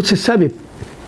Você sabe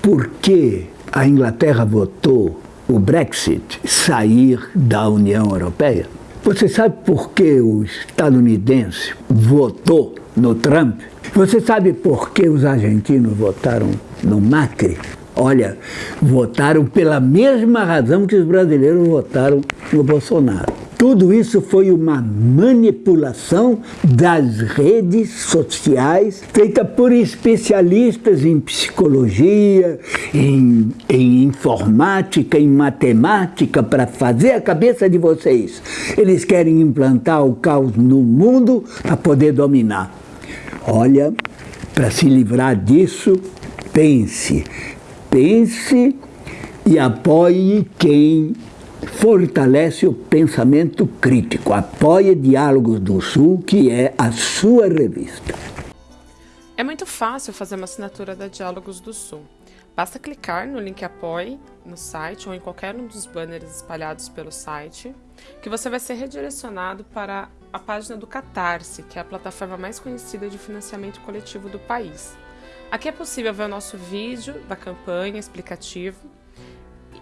por que a Inglaterra votou o Brexit, sair da União Europeia? Você sabe por que o estadunidense votou no Trump? Você sabe por que os argentinos votaram no Macri? Olha, votaram pela mesma razão que os brasileiros votaram no Bolsonaro. Tudo isso foi uma manipulação das redes sociais feita por especialistas em psicologia, em, em informática, em matemática, para fazer a cabeça de vocês. Eles querem implantar o caos no mundo para poder dominar. Olha, para se livrar disso, pense, pense e apoie quem fortalece o pensamento crítico. Apoie Diálogos do Sul, que é a sua revista. É muito fácil fazer uma assinatura da Diálogos do Sul. Basta clicar no link Apoie no site ou em qualquer um dos banners espalhados pelo site, que você vai ser redirecionado para a página do Catarse, que é a plataforma mais conhecida de financiamento coletivo do país. Aqui é possível ver o nosso vídeo da campanha explicativo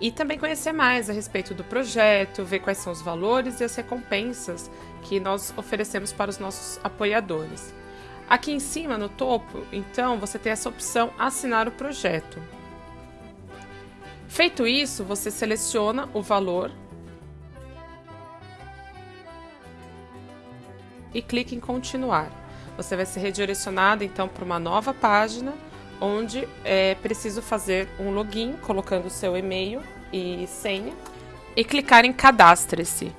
e também conhecer mais a respeito do projeto, ver quais são os valores e as recompensas que nós oferecemos para os nossos apoiadores. Aqui em cima, no topo, então, você tem essa opção assinar o projeto. Feito isso, você seleciona o valor e clica em continuar. Você vai ser redirecionado então para uma nova página onde é preciso fazer um login colocando seu e-mail e senha e clicar em cadastre-se.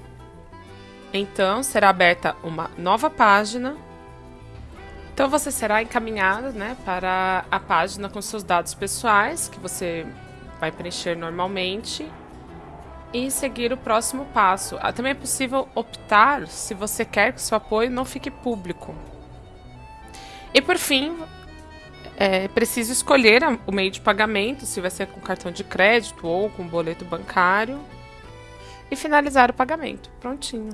Então será aberta uma nova página. Então você será encaminhado né, para a página com seus dados pessoais que você vai preencher normalmente e seguir o próximo passo. Ah, também é possível optar se você quer que seu apoio não fique público. E por fim, é preciso escolher o meio de pagamento, se vai ser com cartão de crédito ou com boleto bancário, e finalizar o pagamento. Prontinho.